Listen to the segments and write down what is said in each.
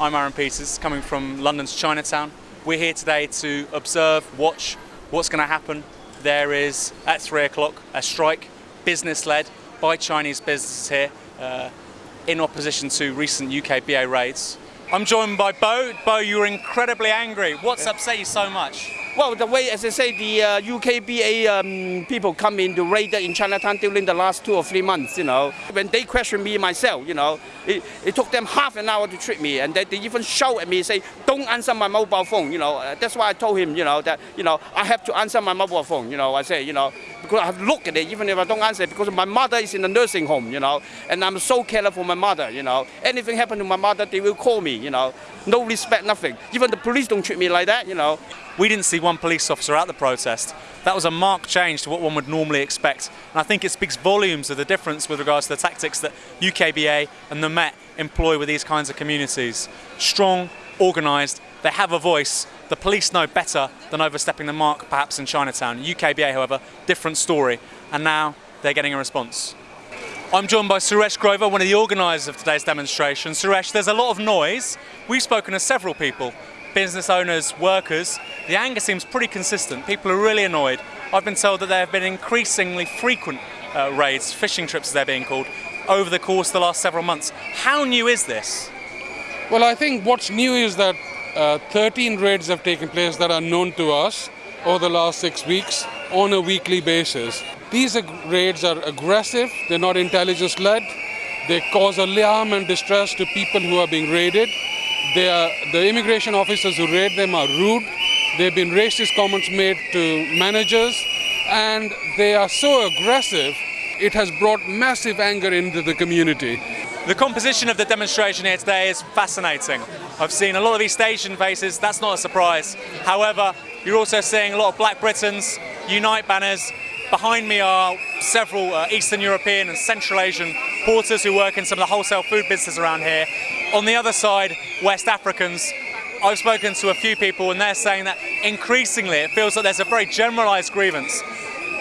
I'm Aaron Peters, coming from London's Chinatown. We're here today to observe, watch what's going to happen. There is, at 3 o'clock, a strike, business-led, by Chinese businesses here, uh, in opposition to recent UK BA raids. I'm joined by Bo. Bo, you were incredibly angry. What's upset you so much? Well, the way, as I say, the uh, UKBA um, people come in to raid in Chinatown during the last two or three months, you know. When they question me myself, you know, it, it took them half an hour to treat me and they, they even shout at me, say, don't answer my mobile phone, you know. Uh, that's why I told him, you know, that, you know, I have to answer my mobile phone, you know. I say, you know, because I have to look at it, even if I don't answer, because my mother is in a nursing home, you know, and I'm so careful for my mother, you know. Anything happen to my mother, they will call me, you know. No respect, nothing. Even the police don't treat me like that, you know. We didn't see one police officer at the protest. That was a marked change to what one would normally expect. And I think it speaks volumes of the difference with regards to the tactics that UKBA and the Met employ with these kinds of communities. Strong, organised, they have a voice. The police know better than overstepping the mark perhaps in Chinatown. UKBA, however, different story. And now they're getting a response. I'm joined by Suresh Grover, one of the organisers of today's demonstration. Suresh, there's a lot of noise. We've spoken to several people business owners, workers, the anger seems pretty consistent. People are really annoyed. I've been told that there have been increasingly frequent uh, raids, fishing trips as they're being called, over the course of the last several months. How new is this? Well, I think what's new is that uh, 13 raids have taken place that are known to us over the last six weeks on a weekly basis. These raids are aggressive, they're not intelligence led, they cause alarm and distress to people who are being raided are, the immigration officers who raid them are rude. There have been racist comments made to managers and they are so aggressive, it has brought massive anger into the community. The composition of the demonstration here today is fascinating. I've seen a lot of East Asian faces, that's not a surprise. However, you're also seeing a lot of Black Britons, Unite banners. Behind me are several uh, Eastern European and Central Asian porters who work in some of the wholesale food businesses around here. On the other side, West Africans. I've spoken to a few people and they're saying that increasingly it feels like there's a very generalised grievance,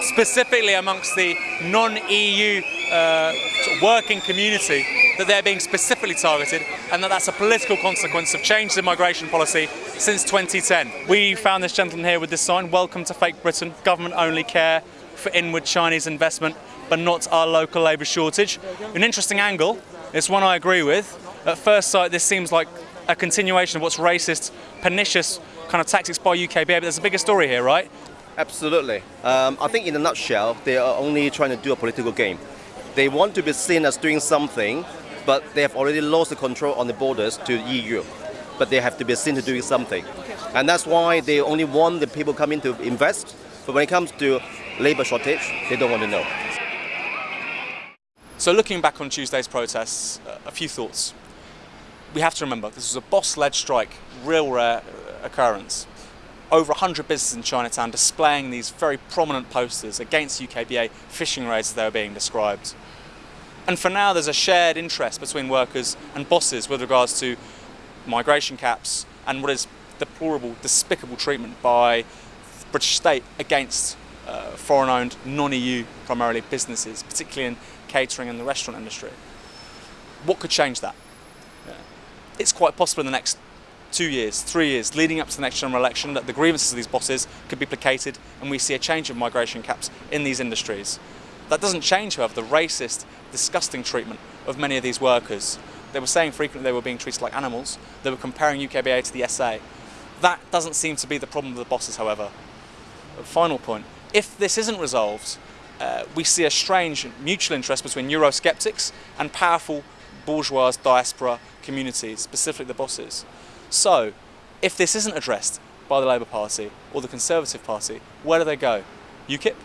specifically amongst the non-EU uh, working community, that they're being specifically targeted and that that's a political consequence of changes in migration policy since 2010. We found this gentleman here with this sign, welcome to fake Britain, government only care for inward Chinese investment but not our local labour shortage. An interesting angle, it's one I agree with, at first sight, this seems like a continuation of what's racist, pernicious kind of tactics by UKBA, but there's a bigger story here, right? Absolutely. Um, I think in a nutshell, they are only trying to do a political game. They want to be seen as doing something, but they have already lost the control on the borders to the EU. But they have to be seen to doing something. And that's why they only want the people coming to invest. But when it comes to labour shortage, they don't want to know. So looking back on Tuesday's protests, a few thoughts we have to remember this was a boss-led strike, real rare occurrence. Over 100 businesses in Chinatown displaying these very prominent posters against UKBA fishing raids as they were being described. And for now there's a shared interest between workers and bosses with regards to migration caps and what is deplorable, despicable treatment by the British state against uh, foreign-owned, non-EU primarily businesses, particularly in catering and the restaurant industry. What could change that? it's quite possible in the next two years, three years, leading up to the next general election, that the grievances of these bosses could be placated and we see a change of migration caps in these industries. That doesn't change, however, the racist, disgusting treatment of many of these workers. They were saying frequently they were being treated like animals. They were comparing UKBA to the SA. That doesn't seem to be the problem of the bosses, however. Final point. If this isn't resolved, uh, we see a strange mutual interest between Eurosceptics and powerful bourgeois diaspora communities, specifically the bosses. So, if this isn't addressed by the Labour Party or the Conservative Party, where do they go? UKIP?